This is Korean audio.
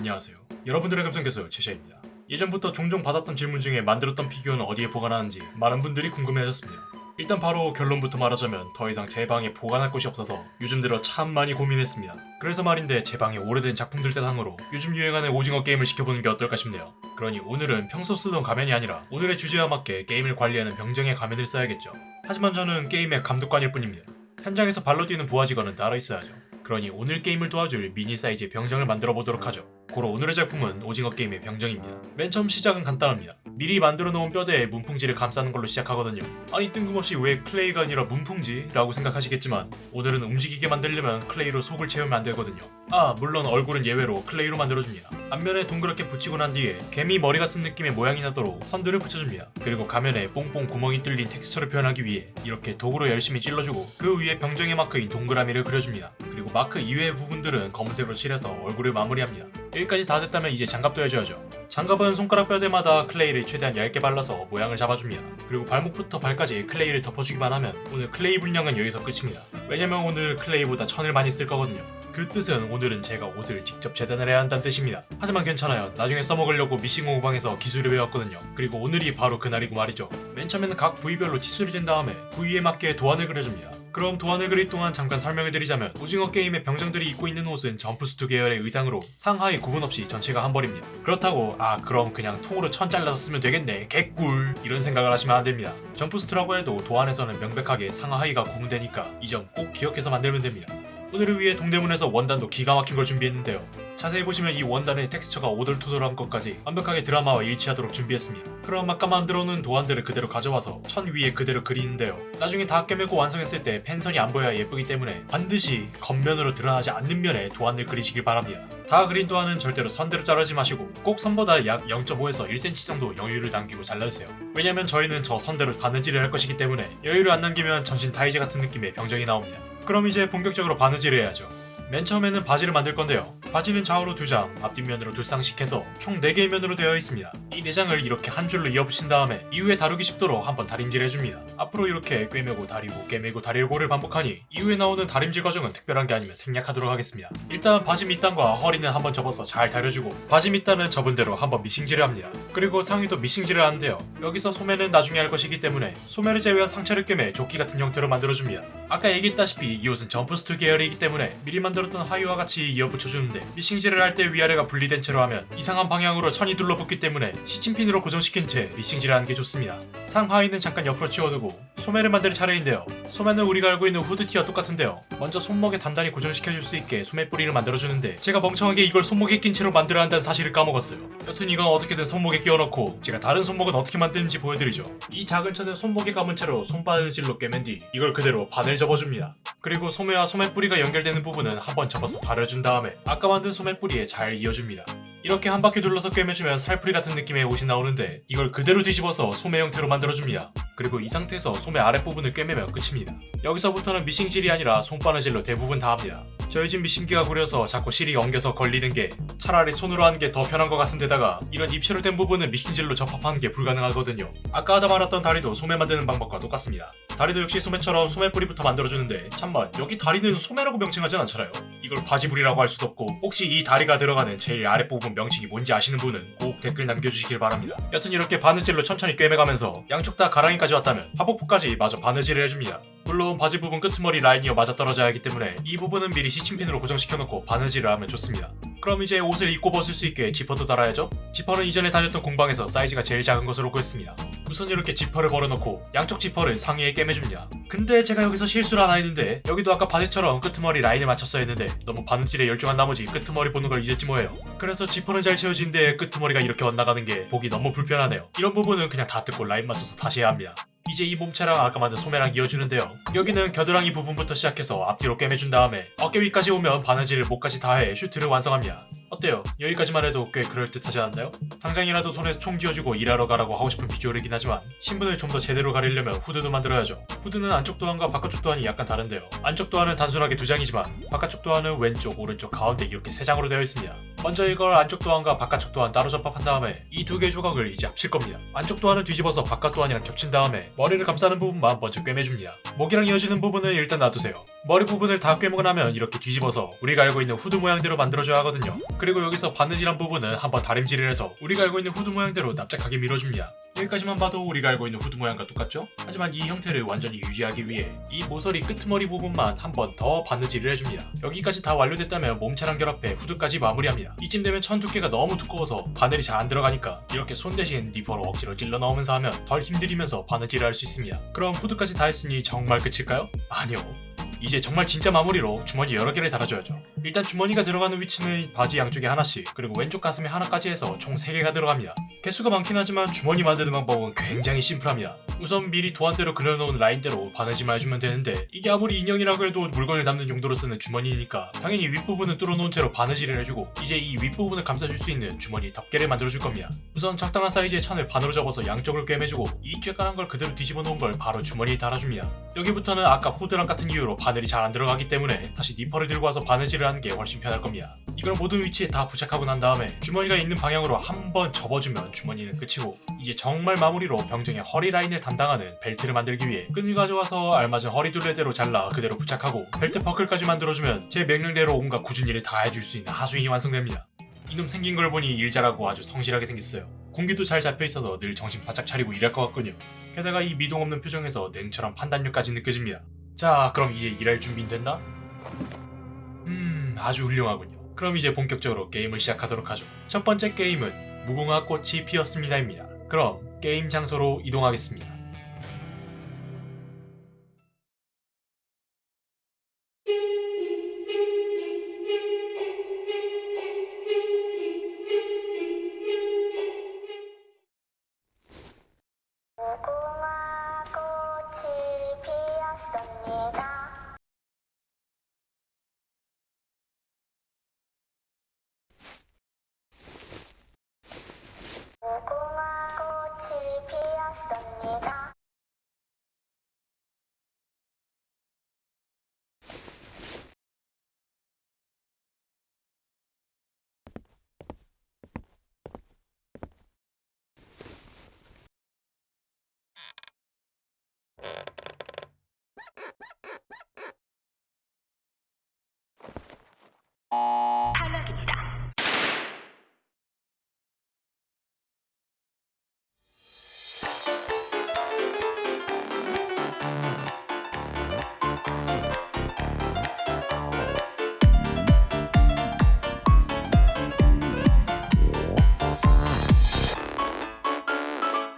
안녕하세요. 여러분들의 감성교수 제시입니다. 예전부터 종종 받았던 질문 중에 만들었던 피규어는 어디에 보관하는지 많은 분들이 궁금해하셨습니다. 일단 바로 결론부터 말하자면 더 이상 제 방에 보관할 곳이 없어서 요즘 들어 참 많이 고민했습니다. 그래서 말인데 제 방에 오래된 작품들 대상으로 요즘 유행하는 오징어 게임을 시켜보는 게 어떨까 싶네요. 그러니 오늘은 평소 쓰던 가면이 아니라 오늘의 주제와 맞게 게임을 관리하는 병정의 가면을 써야겠죠. 하지만 저는 게임의 감독관일 뿐입니다. 현장에서 발로 뛰는 부하 직원은 따로 있어야죠. 그러니 오늘 게임을 도와줄 미니 사이즈의 병정을 만들어 보도록 하죠. 고로 오늘의 작품은 오징어 게임의 병정입니다. 맨 처음 시작은 간단합니다. 미리 만들어 놓은 뼈대에 문풍지를 감싸는 걸로 시작하거든요. 아니 뜬금없이 왜 클레이가 아니라 문풍지? 라고 생각하시겠지만 오늘은 움직이게 만들려면 클레이로 속을 채우면 안 되거든요. 아 물론 얼굴은 예외로 클레이로 만들어줍니다. 앞면에 동그랗게 붙이고 난 뒤에 개미 머리 같은 느낌의 모양이 나도록 선들을 붙여줍니다. 그리고 가면에 뽕뽕 구멍이 뚫린 텍스처를 표현하기 위해 이렇게 도구로 열심히 찔러주고 그 위에 병정의 마크인 동그라미를 그려줍니다. 그리고 마크 이외의 부분들은 검은색으로 칠해서 얼굴을 마무리합니다. 여기까지 다 됐다면 이제 장갑도 해줘야죠. 장갑은 손가락 뼈대마다 클레이를 최대한 얇게 발라서 모양을 잡아줍니다. 그리고 발목부터 발까지 클레이를 덮어주기만 하면 오늘 클레이 분량은 여기서 끝입니다. 왜냐면 오늘 클레이보다 천을 많이 쓸 거거든요. 그 뜻은 오늘은 제가 옷을 직접 재단을 해야 한다는 뜻입니다. 하지만 괜찮아요. 나중에 써먹으려고 미싱 공방에서 기술을 배웠거든요. 그리고 오늘이 바로 그날이고 말이죠. 맨 처음에는 각 부위별로 치수를 댄 다음에 부위에 맞게 도안을 그려줍니다. 그럼 도안을 그릴 동안 잠깐 설명을 드리자면 오징어 게임의 병정들이 입고 있는 옷은 점프슈트 계열의 의상으로 상하의 구분 없이 전체가 한 벌입니다. 그렇다고 아 그럼 그냥 통으로 천 잘라서 쓰면 되겠네 개꿀 이런 생각을 하시면 안 됩니다. 점프슈트라고 해도 도안에서는 명백하게 상하의가 구분되니까 이 점 꼭 기억해서 만들면 됩니다. 오늘을 위해 동대문에서 원단도 기가 막힌 걸 준비했는데요. 자세히 보시면 이 원단의 텍스처가 오돌토돌한 것까지 완벽하게 드라마와 일치하도록 준비했습니다. 그럼 아까 만들어 놓은 도안들을 그대로 가져와서 천 위에 그대로 그리는데요. 나중에 다 꿰매고 완성했을 때 펜선이 안 보여야 예쁘기 때문에 반드시 겉면으로 드러나지 않는 면에 도안을 그리시길 바랍니다. 다 그린 도안은 절대로 선대로 자르지 마시고 꼭 선보다 약 0.5에서 1cm 정도 여유를 남기고 잘라주세요. 왜냐면 저희는 저 선대로 바느질을 할 것이기 때문에 여유를 안 남기면 전신 타이즈 같은 느낌의 병정이 나옵니다. 그럼 이제 본격적으로 바느질을 해야죠. 맨 처음에는 바지를 만들 건데요. 바지는 좌우로 두 장, 앞뒷면으로 두 쌍씩 해서 총 4개의 면으로 되어 있습니다. 이 4장을 이렇게 한 줄로 이어붙인 다음에 이후에 다루기 쉽도록 한번 다림질 해줍니다. 앞으로 이렇게 꿰매고 다리고 꿰매고 다리고를 반복하니 이후에 나오는 다림질 과정은 특별한 게 아니면 생략하도록 하겠습니다. 일단 바지 밑단과 허리는 한번 접어서 잘 다려주고 바지 밑단은 접은 대로 한번 미싱질을 합니다. 그리고 상의도 미싱질을 하는데요. 여기서 소매는 나중에 할 것이기 때문에 소매를 제외한 상체를 꿰매 조끼 같은 형태로 만들어줍니다. 아까 얘기했다시피 이 옷은 점프스투 계열이기 때문에 미리 만들 었던 하의와 같이 이어붙여주는데 미싱질을 할 때 위아래가 분리된 채로 하면 이상한 방향으로 천이 둘러붙기 때문에 시침핀으로 고정시킨 채 미싱질을 하는 게 좋습니다. 상하의는 잠깐 옆으로 치워두고 소매를 만들 차례인데요. 소매는 우리가 알고 있는 후드티와 똑같은데요. 먼저 손목에 단단히 고정시켜줄 수 있게 소매 뿌리를 만들어주는데 제가 멍청하게 이걸 손목에 낀 채로 만들어야 한다는 사실을 까먹었어요. 여튼 이건 어떻게든 손목에 끼워넣고 제가 다른 손목은 어떻게 만드는지 보여드리죠. 이 작은 천은 손목에 감은 채로 손바늘질로 꿰맨 뒤 이걸 그대로 바늘 접어줍니다. 그리고 소매와 소매 뿌리가 연결되는 부분은 한번 접어서 다려준 다음에 아까 만든 소매 뿌리에 잘 이어줍니다. 이렇게 한 바퀴 둘러서 꿰매주면 살풀이 같은 느낌의 옷이 나오는데 이걸 그대로 뒤집어서 소매 형태로 만들어줍니다. 그리고 이 상태에서 소매 아랫부분을 꿰매면 끝입니다. 여기서부터는 미싱질이 아니라 손바느질로 대부분 다 합니다. 저희 집 미싱기가 구려서 자꾸 실이 엉겨서 걸리는 게 차라리 손으로 하는 게 더 편한 것 같은데다가 이런 입체로 된 부분은 미싱질로 접합하는 게 불가능하거든요. 아까 하다 말았던 다리도 소매 만드는 방법과 똑같습니다. 다리도 역시 소매처럼 소매 뿌리부터 만들어주는데 참만 여기 다리는 소매라고 명칭하진 않잖아요. 이걸 바지불이라고 할 수도 없고 혹시 이 다리가 들어가는 제일 아랫부분 명칭이 뭔지 아시는 분은 꼭 댓글 남겨주시길 바랍니다. 여튼 이렇게 바느질로 천천히 꿰매가면서 양쪽 다 가랑이까지 왔다면 하복부까지 마저 바느질을 해줍니다. 물론 바지 부분 끄트머리 라인이어 맞아떨어져야 하기 때문에 이 부분은 미리 시침핀으로 고정시켜놓고 바느질을 하면 좋습니다. 그럼 이제 옷을 입고 벗을 수 있게 지퍼도 달아야죠? 지퍼는 이전에 다녔던 공방에서 사이즈가 제일 작은 것으로 구했습니다. 우선 이렇게 지퍼를 벌려놓고 양쪽 지퍼를 상의에 꿰매줍니다. 근데 제가 여기서 실수를 하나 했는데 여기도 아까 바지처럼 끄트머리 라인을 맞췄어야 했는데 너무 바느질에 열중한 나머지 끄트머리 보는 걸 잊었지 뭐예요. 그래서 지퍼는 잘 채워지는데 끄트머리가 이렇게 엇나가는 게 보기 너무 불편하네요. 이런 부분은 그냥 다 뜯고 라인 맞춰서 다시 해야 합니다. 이제 이 몸체랑 아까 만든 소매랑 이어주는데요. 여기는 겨드랑이 부분부터 시작해서 앞뒤로 꿰매준 다음에 어깨 위까지 오면 바느질을 목까지 다해 슈트를 완성합니다. 어때요? 여기까지만 해도 꽤 그럴듯하지 않나요? 당장이라도 손에 총 쥐어주고 일하러 가라고 하고 싶은 비주얼이긴 하지만 신분을 좀 더 제대로 가리려면 후드도 만들어야죠. 후드는 안쪽 도안과 바깥쪽 도안이 약간 다른데요. 안쪽 도안은 단순하게 두 장이지만 바깥쪽 도안은 왼쪽, 오른쪽, 가운데 이렇게 세 장으로 되어 있습니다. 먼저 이걸 안쪽 도안과 바깥쪽 도안 따로 접합한 다음에 이 두 개 조각을 이제 합칠 겁니다. 안쪽 도안을 뒤집어서 바깥 도안이랑 겹친 다음에 머리를 감싸는 부분만 먼저 꿰매줍니다. 목이랑 이어지는 부분은 일단 놔두세요. 머리 부분을 다 꿰매고 나면 이렇게 뒤집어서 우리가 알고 있는 후드 모양대로 만들어줘야 하거든요. 그리고 여기서 바느질한 부분은 한번 다림질을 해서 우리가 알고 있는 후드 모양대로 납작하게 밀어줍니다. 여기까지만 봐도 우리가 알고 있는 후드 모양과 똑같죠? 하지만 이 형태를 완전히 유지하기 위해 이 모서리 끄트머리 부분만 한번 더 바느질을 해줍니다. 여기까지 다 완료됐다면 몸체랑 결합해 후드까지 마무리합니다. 이쯤 되면 천 두께가 너무 두꺼워서 바늘이 잘 안 들어가니까 이렇게 손 대신 니퍼로 억지로 찔러 넣으면서 하면 덜 힘들이면서 바느질을 할 수 있습니다. 그럼 후드까지 다 했으니 정말 끝일까요? 아니요. 이제 정말 진짜 마무리로 주머니 여러 개를 달아줘야죠. 일단 주머니가 들어가는 위치는 바지 양쪽에 하나씩 그리고 왼쪽 가슴에 하나까지 해서 총 3개가 들어갑니다. 개수가 많긴 하지만 주머니 만드는 방법은 굉장히 심플합니다. 우선 미리 도안대로 그려놓은 라인대로 바느질만 해주면 되는데 이게 아무리 인형이라고 해도 물건을 담는 용도로 쓰는 주머니니까 당연히 윗부분은 뚫어놓은 채로 바느질을 해주고 이제 이 윗부분을 감싸줄 수 있는 주머니 덮개를 만들어줄 겁니다. 우선 적당한 사이즈의 천을 반으로 접어서 양쪽을 꿰매주고 이 쬐깔한 걸 그대로 뒤집어 놓은 걸 바로 주머니에 달아줍니다. 여기부터는 아까 후드랑 같은 이유로 바늘이 잘 안 들어가기 때문에 다시 니퍼를 들고 와서 바느질을 하는 게 훨씬 편할 겁니다. 이걸 모든 위치에 다 부착하고 난 다음에 주머니가 있는 방향으로 한번 접어주면 주머니는 끝이고 이제 정말 마무리로 병정의 허리 라인을 담당하는 벨트를 만들기 위해 끈을 가져와서 알맞은 허리 둘레대로 잘라 그대로 부착하고 벨트 버클까지 만들어주면 제 명령대로 온갖 굳은 일을 다 해줄 수 있는 하수인이 완성됩니다. 이놈 생긴 걸 보니 일 잘하고 아주 성실하게 생겼어요. 군기도 잘 잡혀 있어서 늘 정신 바짝 차리고 일할 것 같군요. 게다가 이 미동 없는 표정에서 냉철한 판단력까지 느껴집니다. 자, 그럼 이제 일할 준비는 됐나? 음, 아주 훌륭하군요. 그럼 이제 본격적으로 게임을 시작하도록 하죠. 첫 번째 게임은 무궁화 꽃이 피었습니다입니다. 그럼 게임 장소로 이동하겠습니다.